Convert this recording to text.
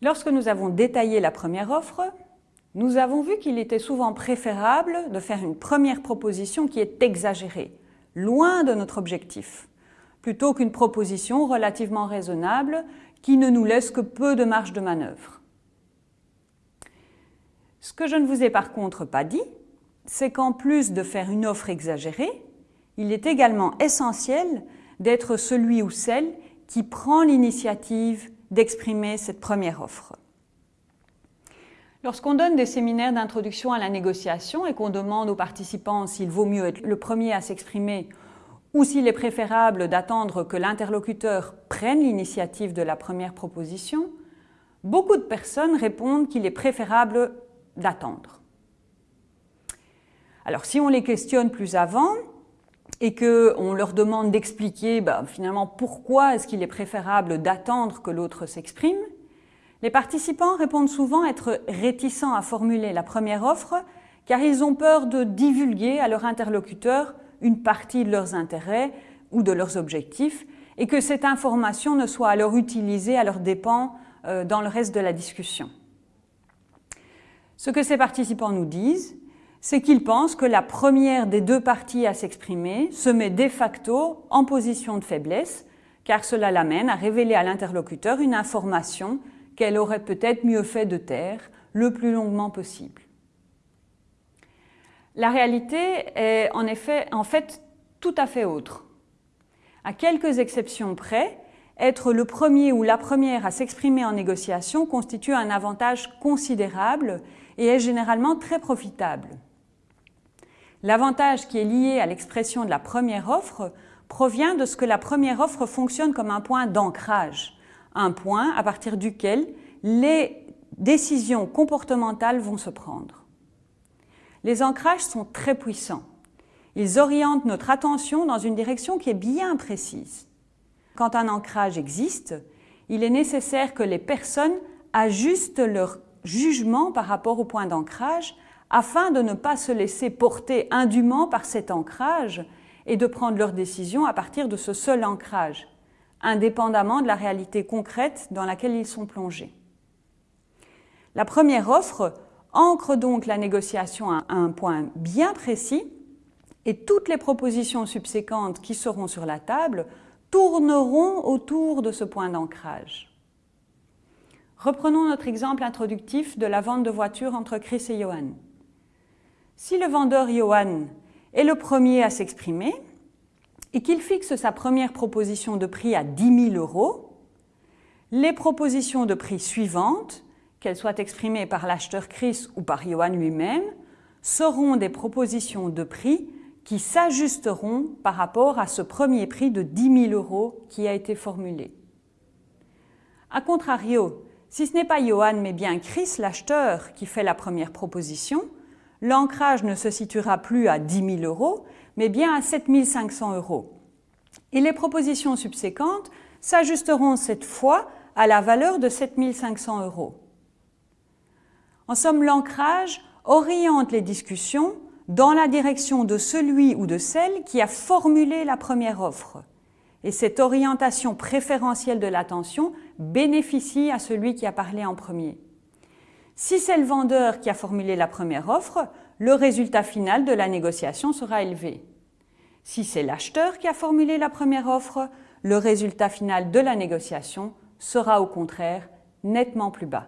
Lorsque nous avons détaillé la première offre, nous avons vu qu'il était souvent préférable de faire une première proposition qui est exagérée, loin de notre objectif, plutôt qu'une proposition relativement raisonnable qui ne nous laisse que peu de marge de manœuvre. Ce que je ne vous ai par contre pas dit, c'est qu'en plus de faire une offre exagérée, il est également essentiel d'être celui ou celle qui prend l'initiative d'exprimer cette première offre. Lorsqu'on donne des séminaires d'introduction à la négociation et qu'on demande aux participants s'il vaut mieux être le premier à s'exprimer ou s'il est préférable d'attendre que l'interlocuteur prenne l'initiative de la première proposition, beaucoup de personnes répondent qu'il est préférable d'attendre. Alors si on les questionne plus avant et qu'on leur demande d'expliquer ben, finalement pourquoi est-ce qu'il est préférable d'attendre que l'autre s'exprime, les participants répondent souvent être réticents à formuler la première offre car ils ont peur de divulguer à leur interlocuteur une partie de leurs intérêts ou de leurs objectifs et que cette information ne soit alors utilisée à leurs dépens euh, dans le reste de la discussion. Ce que ces participants nous disent, c'est qu'ils pensent que la première des deux parties à s'exprimer se met de facto en position de faiblesse, car cela l'amène à révéler à l'interlocuteur une information qu'elle aurait peut-être mieux fait de taire le plus longuement possible. La réalité est en effet en fait tout à fait autre. À quelques exceptions près, être le premier ou la première à s'exprimer en négociation constitue un avantage considérable et est généralement très profitable. L'avantage qui est lié à l'expression de la première offre provient de ce que la première offre fonctionne comme un point d'ancrage, un point à partir duquel les décisions comportementales vont se prendre. Les ancrages sont très puissants. Ils orientent notre attention dans une direction qui est bien précise. Quand un ancrage existe, il est nécessaire que les personnes ajustent leur jugement par rapport au point d'ancrage afin de ne pas se laisser porter indûment par cet ancrage et de prendre leurs décisions à partir de ce seul ancrage, indépendamment de la réalité concrète dans laquelle ils sont plongés. La première offre ancre donc la négociation à un point bien précis et toutes les propositions subséquentes qui seront sur la table tourneront autour de ce point d'ancrage. Reprenons notre exemple introductif de la vente de voitures entre Chris et Johan. Si le vendeur Johan est le premier à s'exprimer et qu'il fixe sa première proposition de prix à 10 000 euros, les propositions de prix suivantes, qu'elles soient exprimées par l'acheteur Chris ou par Johan lui-même, seront des propositions de prix qui s'ajusteront par rapport à ce premier prix de 10 000 euros qui a été formulé. A contrario, si ce n'est pas Johan mais bien Chris, l'acheteur, qui fait la première proposition, l'ancrage ne se situera plus à 10 000 euros, mais bien à 7 500 euros. Et les propositions subséquentes s'ajusteront cette fois à la valeur de 7 500 euros. En somme, l'ancrage oriente les discussions dans la direction de celui ou de celle qui a formulé la première offre. Et cette orientation préférentielle de l'attention bénéficie à celui qui a parlé en premier. Si c'est le vendeur qui a formulé la première offre, le résultat final de la négociation sera élevé. Si c'est l'acheteur qui a formulé la première offre, le résultat final de la négociation sera au contraire nettement plus bas.